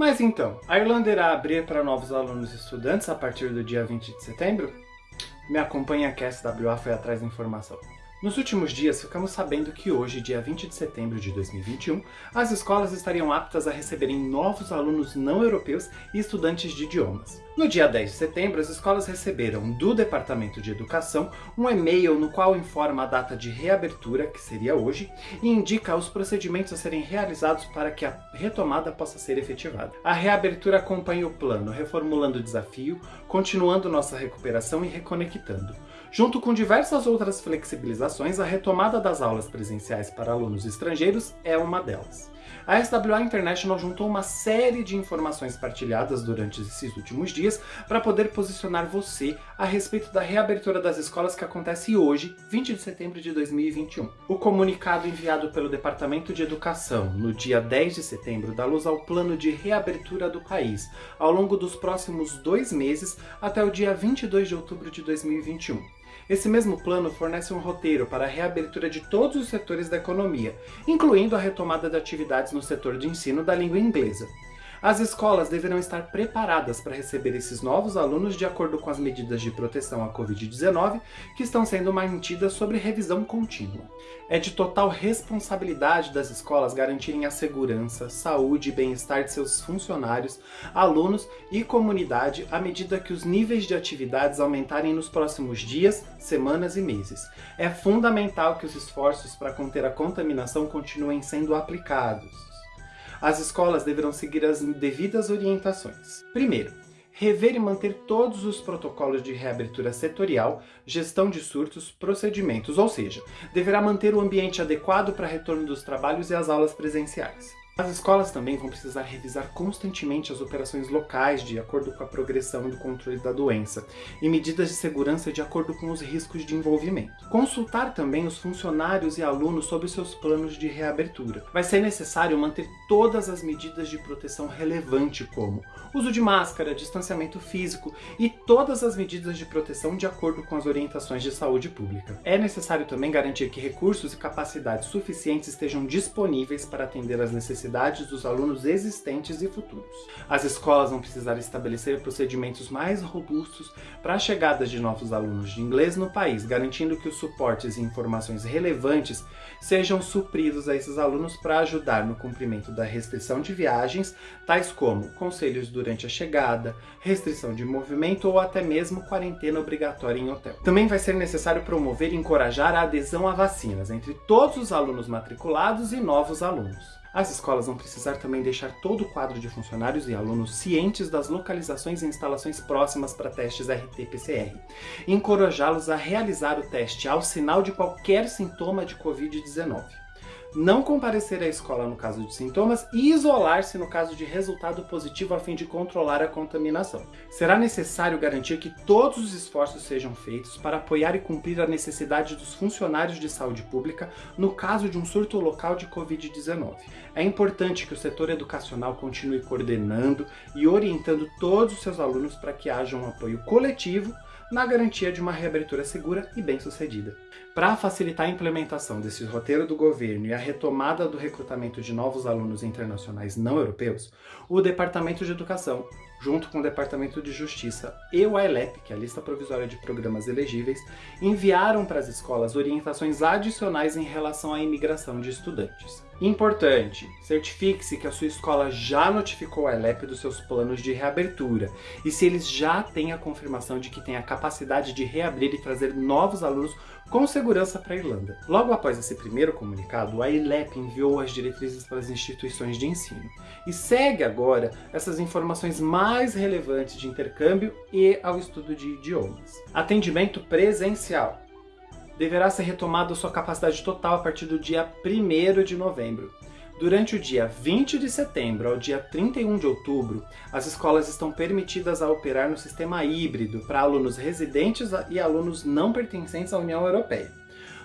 Mas então, a Irlanda irá abrir para novos alunos e estudantes a partir do dia 20 de setembro? Me acompanha que a SWA foi atrás da informação. Nos últimos dias, ficamos sabendo que hoje, dia 20 de setembro de 2021, as escolas estariam aptas a receberem novos alunos não europeus e estudantes de idiomas. No dia 10 de setembro, as escolas receberam do Departamento de Educação um e-mail no qual informa a data de reabertura, que seria hoje, e indica os procedimentos a serem realizados para que a retomada possa ser efetivada. A reabertura acompanha o plano Reformulando o Desafio, continuando nossa recuperação e reconectando. Junto com diversas outras flexibilizações, a retomada das aulas presenciais para alunos estrangeiros é uma delas. A SWA International juntou uma série de informações partilhadas durante esses últimos dias para poder posicionar você a respeito da reabertura das escolas que acontece hoje, 20 de setembro de 2021. O comunicado enviado pelo Departamento de Educação no dia 10 de setembro dá luz ao plano de reabertura do país ao longo dos próximos dois meses até o dia 22 de outubro de 2021. Esse mesmo plano fornece um roteiro para a reabertura de todos os setores da economia, incluindo a retomada de atividades no setor de ensino da língua inglesa. As escolas deverão estar preparadas para receber esses novos alunos de acordo com as medidas de proteção à Covid-19 que estão sendo mantidas sob revisão contínua. É de total responsabilidade das escolas garantirem a segurança, saúde e bem-estar de seus funcionários, alunos e comunidade à medida que os níveis de atividades aumentarem nos próximos dias, semanas e meses. É fundamental que os esforços para conter a contaminação continuem sendo aplicados as escolas deverão seguir as devidas orientações. Primeiro, rever e manter todos os protocolos de reabertura setorial, gestão de surtos, procedimentos, ou seja, deverá manter o ambiente adequado para retorno dos trabalhos e as aulas presenciais. As escolas também vão precisar revisar constantemente as operações locais de acordo com a progressão do controle da doença e medidas de segurança de acordo com os riscos de envolvimento. Consultar também os funcionários e alunos sobre seus planos de reabertura. Vai ser necessário manter todas as medidas de proteção relevante como uso de máscara, distanciamento físico e todas as medidas de proteção de acordo com as orientações de saúde pública. É necessário também garantir que recursos e capacidades suficientes estejam disponíveis para atender às necessidades necessidades dos alunos existentes e futuros. As escolas vão precisar estabelecer procedimentos mais robustos para a chegada de novos alunos de inglês no país, garantindo que os suportes e informações relevantes sejam supridos a esses alunos para ajudar no cumprimento da restrição de viagens, tais como conselhos durante a chegada, restrição de movimento ou até mesmo quarentena obrigatória em hotel. Também vai ser necessário promover e encorajar a adesão a vacinas entre todos os alunos matriculados e novos alunos. As escolas vão precisar também deixar todo o quadro de funcionários e alunos cientes das localizações e instalações próximas para testes RT-PCR encorajá-los a realizar o teste ao sinal de qualquer sintoma de Covid-19 não comparecer à escola no caso de sintomas e isolar-se no caso de resultado positivo a fim de controlar a contaminação. Será necessário garantir que todos os esforços sejam feitos para apoiar e cumprir a necessidade dos funcionários de saúde pública no caso de um surto local de Covid-19. É importante que o setor educacional continue coordenando e orientando todos os seus alunos para que haja um apoio coletivo na garantia de uma reabertura segura e bem-sucedida. Para facilitar a implementação desse roteiro do governo e a retomada do recrutamento de novos alunos internacionais não europeus, o Departamento de Educação, junto com o Departamento de Justiça e o AELEP, que é a lista provisória de programas elegíveis, enviaram para as escolas orientações adicionais em relação à imigração de estudantes. Importante, certifique-se que a sua escola já notificou a ELEP dos seus planos de reabertura e se eles já têm a confirmação de que tem a capacidade de reabrir e trazer novos alunos com segurança para a Irlanda. Logo após esse primeiro comunicado, a ILEP enviou as diretrizes para as instituições de ensino e segue agora essas informações mais relevantes de intercâmbio e ao estudo de idiomas. Atendimento presencial deverá ser retomado sua capacidade total a partir do dia 1 de novembro. Durante o dia 20 de setembro ao dia 31 de outubro, as escolas estão permitidas a operar no sistema híbrido para alunos residentes e alunos não pertencentes à União Europeia.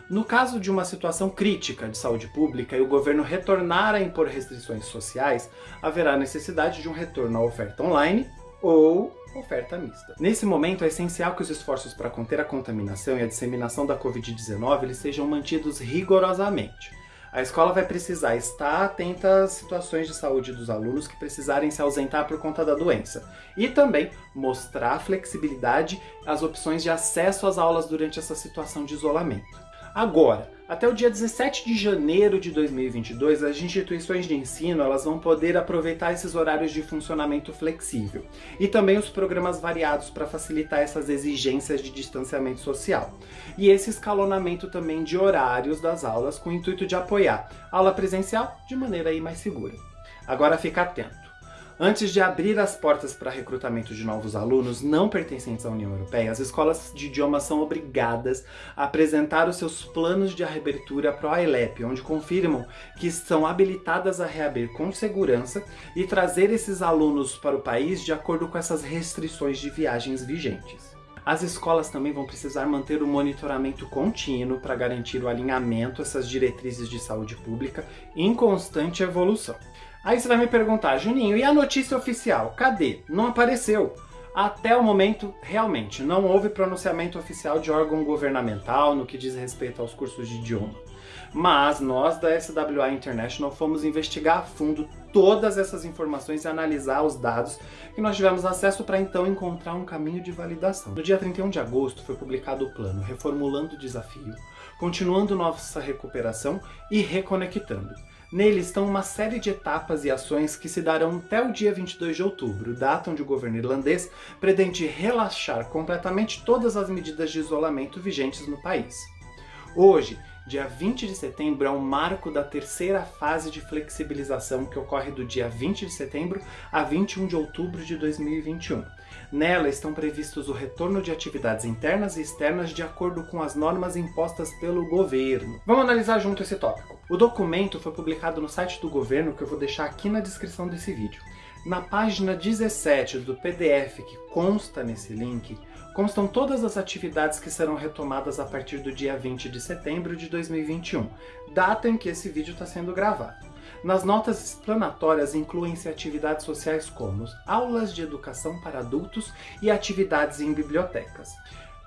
No caso de uma situação crítica de saúde pública e o governo retornar a impor restrições sociais, haverá necessidade de um retorno à oferta online ou oferta mista. Nesse momento é essencial que os esforços para conter a contaminação e a disseminação da Covid-19 sejam mantidos rigorosamente. A escola vai precisar estar atenta às situações de saúde dos alunos que precisarem se ausentar por conta da doença. E também mostrar flexibilidade às opções de acesso às aulas durante essa situação de isolamento. Agora, até o dia 17 de janeiro de 2022, as instituições de ensino elas vão poder aproveitar esses horários de funcionamento flexível e também os programas variados para facilitar essas exigências de distanciamento social. E esse escalonamento também de horários das aulas com o intuito de apoiar aula presencial de maneira aí mais segura. Agora fica atento. Antes de abrir as portas para recrutamento de novos alunos não pertencentes à União Europeia, as escolas de idiomas são obrigadas a apresentar os seus planos de reabertura para o ILEP, onde confirmam que estão habilitadas a reabrir com segurança e trazer esses alunos para o país de acordo com essas restrições de viagens vigentes. As escolas também vão precisar manter o monitoramento contínuo para garantir o alinhamento a essas diretrizes de saúde pública em constante evolução. Aí você vai me perguntar, Juninho, e a notícia oficial? Cadê? Não apareceu. Até o momento, realmente, não houve pronunciamento oficial de órgão governamental no que diz respeito aos cursos de idioma. Mas nós da SWA International fomos investigar a fundo todas essas informações e analisar os dados que nós tivemos acesso para então encontrar um caminho de validação. No dia 31 de agosto foi publicado o plano Reformulando o Desafio, Continuando Nossa Recuperação e Reconectando. Nele estão uma série de etapas e ações que se darão até o dia 22 de outubro, data onde o governo irlandês pretende relaxar completamente todas as medidas de isolamento vigentes no país. Hoje, dia 20 de setembro, é o marco da terceira fase de flexibilização que ocorre do dia 20 de setembro a 21 de outubro de 2021. Nela estão previstos o retorno de atividades internas e externas de acordo com as normas impostas pelo governo. Vamos analisar junto esse tópico. O documento foi publicado no site do governo que eu vou deixar aqui na descrição desse vídeo. Na página 17 do PDF que consta nesse link, constam todas as atividades que serão retomadas a partir do dia 20 de setembro de 2021, data em que esse vídeo está sendo gravado. Nas notas explanatórias incluem-se atividades sociais como aulas de educação para adultos e atividades em bibliotecas.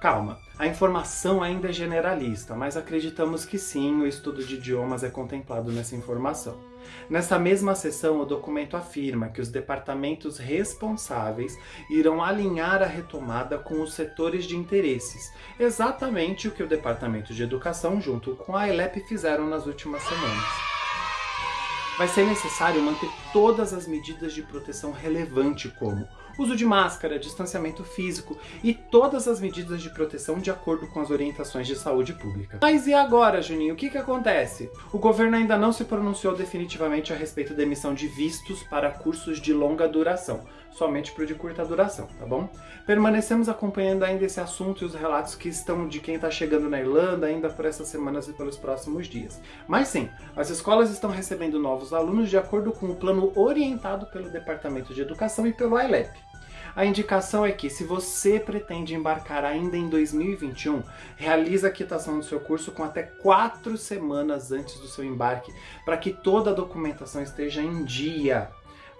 Calma, a informação ainda é generalista, mas acreditamos que sim, o estudo de idiomas é contemplado nessa informação. Nessa mesma sessão, o documento afirma que os departamentos responsáveis irão alinhar a retomada com os setores de interesses, exatamente o que o Departamento de Educação junto com a ILEP fizeram nas últimas semanas vai ser necessário manter todas as medidas de proteção relevante como uso de máscara, distanciamento físico e todas as medidas de proteção de acordo com as orientações de saúde pública. Mas e agora, Juninho? O que, que acontece? O governo ainda não se pronunciou definitivamente a respeito da emissão de vistos para cursos de longa duração, somente para o de curta duração, tá bom? Permanecemos acompanhando ainda esse assunto e os relatos que estão de quem está chegando na Irlanda ainda por essas semanas e pelos próximos dias. Mas sim, as escolas estão recebendo novos alunos de acordo com o plano orientado pelo Departamento de Educação e pelo ILEP. A indicação é que, se você pretende embarcar ainda em 2021, realize a quitação do seu curso com até quatro semanas antes do seu embarque, para que toda a documentação esteja em dia.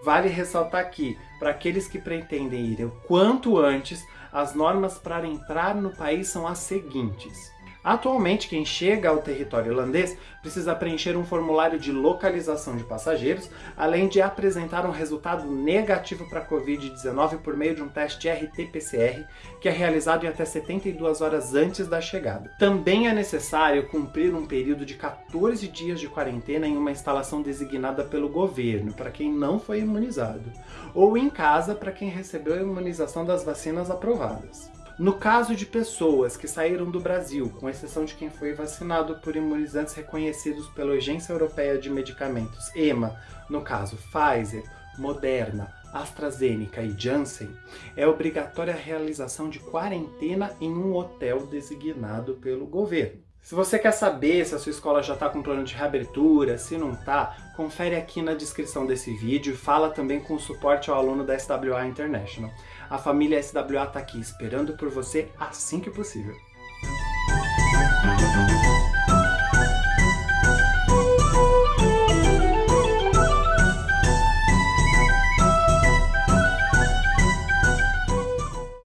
Vale ressaltar aqui, para aqueles que pretendem ir o quanto antes, as normas para entrar no país são as seguintes. Atualmente, quem chega ao território irlandês precisa preencher um formulário de localização de passageiros, além de apresentar um resultado negativo para a Covid-19 por meio de um teste RT-PCR, que é realizado em até 72 horas antes da chegada. Também é necessário cumprir um período de 14 dias de quarentena em uma instalação designada pelo governo, para quem não foi imunizado, ou em casa para quem recebeu a imunização das vacinas aprovadas. No caso de pessoas que saíram do Brasil, com exceção de quem foi vacinado por imunizantes reconhecidos pela Agência Europeia de Medicamentos, EMA, no caso Pfizer, Moderna, AstraZeneca e Janssen, é obrigatória a realização de quarentena em um hotel designado pelo governo. Se você quer saber se a sua escola já está com plano de reabertura, se não está, confere aqui na descrição desse vídeo e fala também com o suporte ao aluno da SWA International. A família SWA está aqui esperando por você assim que possível.